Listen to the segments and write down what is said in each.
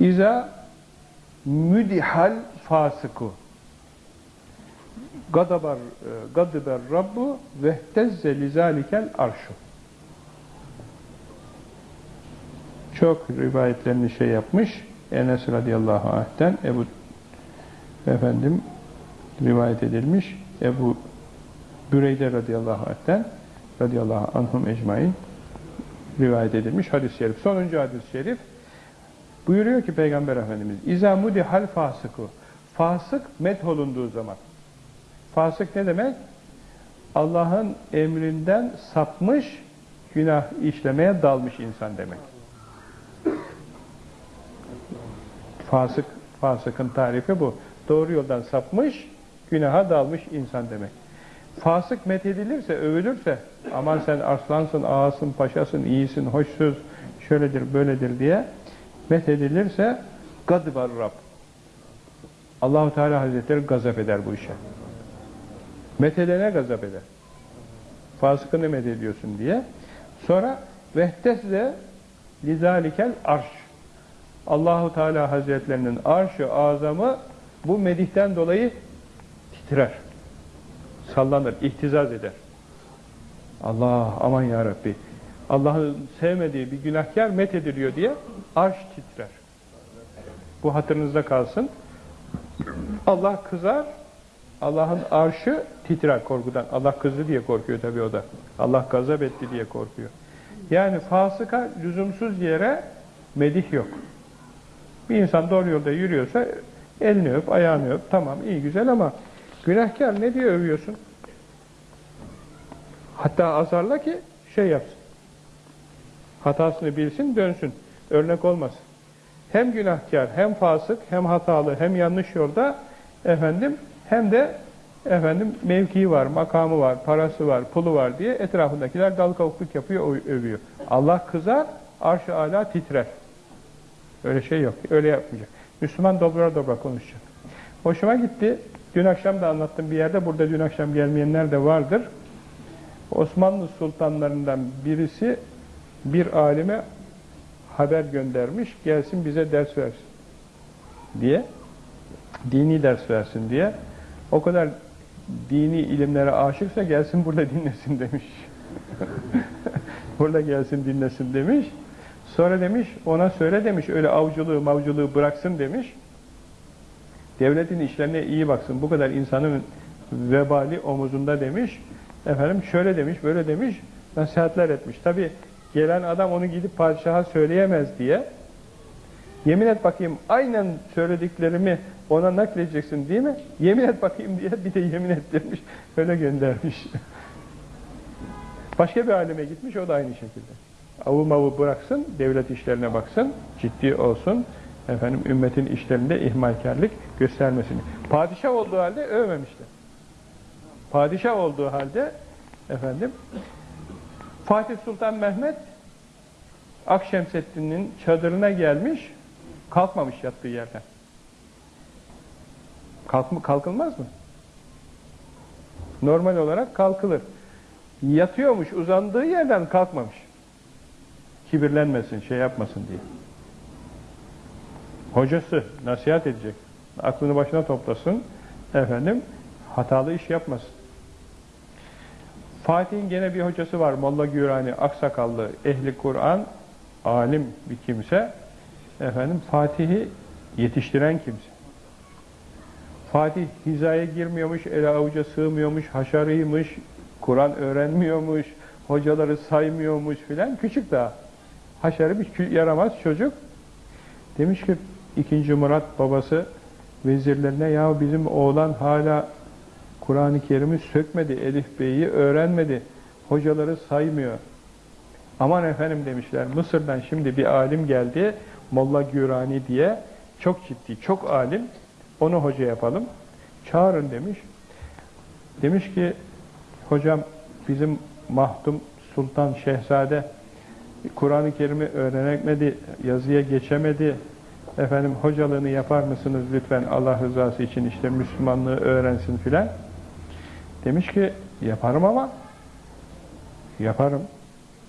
İza müdihal fasıku gadabar e, gadiber rabbu ve tezze lizalikel arşu çok rivayetlerini şey yapmış Enes radıyallahu anh'ten Ebu efendim rivayet edilmiş Ebu Büreyde radıyallahu anh'ten radıyallahu anhum ecmain rivayet edilmiş hadis-i şerif. Sonuncu hadis-i şerif buyuruyor ki Peygamber Efendimiz İzâ mudihal fasıku Fasık metholunduğu zaman Fasık ne demek? Allah'ın emrinden sapmış, günah işlemeye dalmış insan demek. Fasık, fasıkın tarifi bu. Doğru yoldan sapmış, günaha dalmış insan demek. Fasık methedilirse, övülürse, aman sen aslansın, ağasın, paşasın, iyisin, hoşsuz, şöyledir, böyledir diye methedilirse gadbar Rab. Allahu Teala Hazretleri gazap eder bu işe. Methedene gazap eder. Fasıkını methediyorsun diye. Sonra vehtezle lizalikel arş. Allahu Teala Hazretlerinin arşı azamı bu medihten dolayı titrer. Sallanır, ihtizaz eder. Allah aman ya Rabbi. Allah'ın sevmediği bir günahkar methediliyor diye arş titrer. Bu hatırınızda kalsın. Allah kızar, Allah'ın arşı titrer korkudan. Allah kızdı diye korkuyor tabii o da. Allah gazap etti diye korkuyor. Yani fasıka lüzumsuz yere medih yok. Bir insan doğru yolda yürüyorsa elini öp, ayağını öp. Tamam iyi güzel ama günahkar ne diye övüyorsun? Hatta azarla ki şey yapsın. Hatasını bilsin, dönsün. Örnek olmasın. Hem günahkar, hem fasık, hem hatalı, hem yanlış yolda efendim hem de efendim mevkii var, makamı var, parası var, pulu var diye etrafındakiler dal kavukluk yapıyor, övüyor. Allah kızar, arş-ı ala titrer. Öyle şey yok. Öyle yapmayacak. Müslüman dobra dobra konuşacak. Hoşuma gitti. Dün akşam da anlattım bir yerde. Burada dün akşam gelmeyenler de vardır. Osmanlı sultanlarından birisi bir alime haber göndermiş. Gelsin bize ders versin diye. Dini ders versin diye. O kadar dini ilimlere aşıksa gelsin burada dinlesin demiş. burada gelsin dinlesin demiş. Sonra demiş, ona söyle demiş, öyle avcılığı mavcılığı bıraksın demiş. Devletin işlerine iyi baksın, bu kadar insanın vebali omuzunda demiş. Efendim şöyle demiş, böyle demiş, nasihatler etmiş. Tabi gelen adam onu gidip padişaha söyleyemez diye. Yemin et bakayım, aynen söylediklerimi ona nakledeceksin değil mi? Yemin et bakayım diye bir de yemin ettirmiş, öyle göndermiş. Başka bir aleme gitmiş, o da aynı şekilde avı mavı bıraksın, devlet işlerine baksın, ciddi olsun, efendim ümmetin işlerinde ihmalkarlık göstermesini. Padişah olduğu halde övmemişler. Padişah olduğu halde efendim Fatih Sultan Mehmet Akşemseddin'in çadırına gelmiş, kalkmamış yattığı yerden. Kalk, kalkılmaz mı? Normal olarak kalkılır. Yatıyormuş, uzandığı yerden kalkmamış kibirlenmesin, şey yapmasın diye. Hocası nasihat edecek. Aklını başına toplasın. Efendim, hatalı iş yapmasın. Fatih'in gene bir hocası var. Molla Gürani, aksakallı, ehli Kur'an, alim bir kimse. Efendim, Fatih'i yetiştiren kimse. Fatih hizaya girmiyormuş, ele avuca sığmıyormuş, haşarıymış, Kur'an öğrenmiyormuş, hocaları saymıyormuş filan. Küçük daha haşarı bir yaramaz çocuk. Demiş ki ikinci Murat babası vezirlerine ya bizim oğlan hala Kur'an-ı Kerim'i sökmedi, Elif Bey'i öğrenmedi, hocaları saymıyor. Aman efendim demişler, Mısır'dan şimdi bir alim geldi, Molla Gürani diye, çok ciddi, çok alim, onu hoca yapalım, çağırın demiş. Demiş ki, hocam bizim mahdum Sultan Şehzade Kur'an-ı Kerim'i öğrenemedi, yazıya geçemedi. Efendim hocalığını yapar mısınız lütfen Allah rızası için işte Müslümanlığı öğrensin filan. Demiş ki yaparım ama yaparım.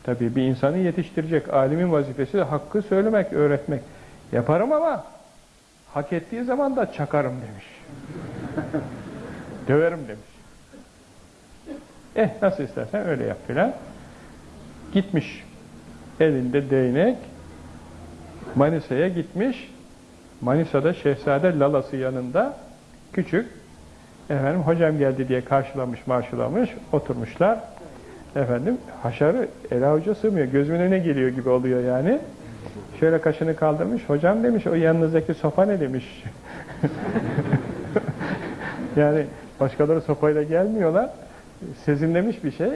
Tabii bir insanı yetiştirecek. Alimin vazifesi hakkı söylemek, öğretmek. Yaparım ama hak ettiği zaman da çakarım demiş. Döverim demiş. Eh nasıl istersen öyle yap filan. Gitmiş elinde değnek Manisa'ya gitmiş. Manisa'da Şehzade Lalası yanında küçük efendim hocam geldi diye karşılamış marşılamış oturmuşlar. Efendim haşarı ele avuca sığmıyor. Gözümün önüne geliyor gibi oluyor yani. Şöyle kaşını kaldırmış. Hocam demiş o yanınızdaki sopa ne demiş. yani başkaları sopayla gelmiyorlar. Sezinlemiş bir şey.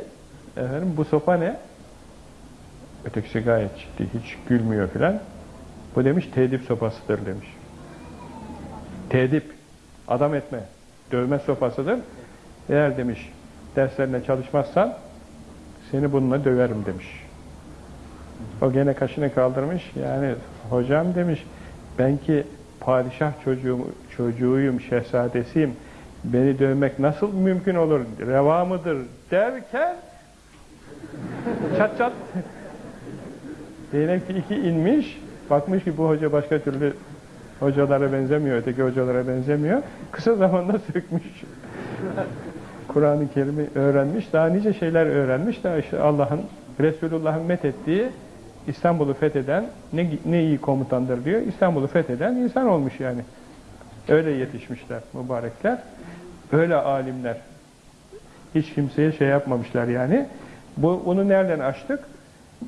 Efendim bu sopa ne? Ötekisi gayet ciddi. Hiç gülmüyor filan. Bu demiş tedip sopasıdır demiş. Tedip. Adam etme. Dövme sopasıdır. Eğer demiş derslerine çalışmazsan seni bununla döverim demiş. O gene kaşını kaldırmış. Yani hocam demiş ben ki padişah çocuğum, çocuğuyum, şehzadesiyim. Beni dövmek nasıl mümkün olur? Reva mıdır? Derken çat çat değnek iki inmiş. Bakmış ki bu hoca başka türlü hocalara benzemiyor, öteki hocalara benzemiyor. Kısa zamanda sökmüş. Kur'an-ı Kerim'i öğrenmiş, daha nice şeyler öğrenmiş. Daha işte Allah'ın, Resulullah'ın methettiği İstanbul'u fetheden ne, ne iyi komutandır diyor. İstanbul'u fetheden insan olmuş yani. Öyle yetişmişler mübarekler. Öyle alimler. Hiç kimseye şey yapmamışlar yani. Bu, bunu nereden açtık?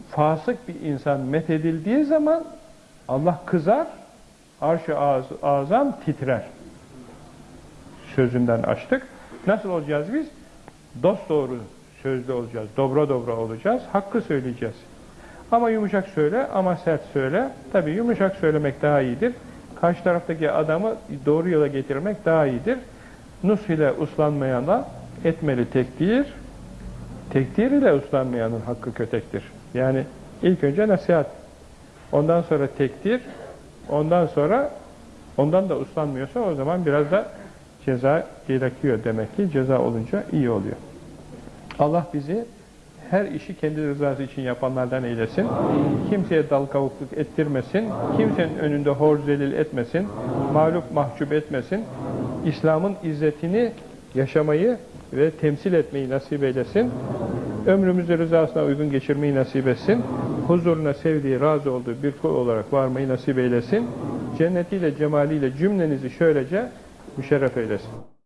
Fasık bir insan methedildiği zaman Allah kızar, arş-ı az, azam titrer. Sözünden açtık. Nasıl olacağız biz? Dost doğru sözlü olacağız. Dobra dobra olacağız. Hakkı söyleyeceğiz. Ama yumuşak söyle ama sert söyle. Tabi yumuşak söylemek daha iyidir. Karşı taraftaki adamı doğru yola getirmek daha iyidir. Nus ile uslanmayana etmeli tekdir. Tekdir ile uslanmayanın hakkı kötektir. Yani ilk önce nasihat. Ondan sonra tekdir. Ondan sonra ondan da uslanmıyorsa o zaman biraz da ceza gerekiyor demek ki. Ceza olunca iyi oluyor. Allah bizi her işi kendi rızası için yapanlardan eylesin. Kimseye dal kavukluk ettirmesin. Kimsenin önünde hor zelil etmesin. Mağlup mahcup etmesin. İslam'ın izzetini yaşamayı ve temsil etmeyi nasip eylesin. Ömrümüzü rızasına uygun geçirmeyi nasip etsin. Huzuruna sevdiği, razı olduğu bir kul olarak varmayı nasip eylesin. Cennetiyle, cemaliyle cümlenizi şöylece müşerref eylesin.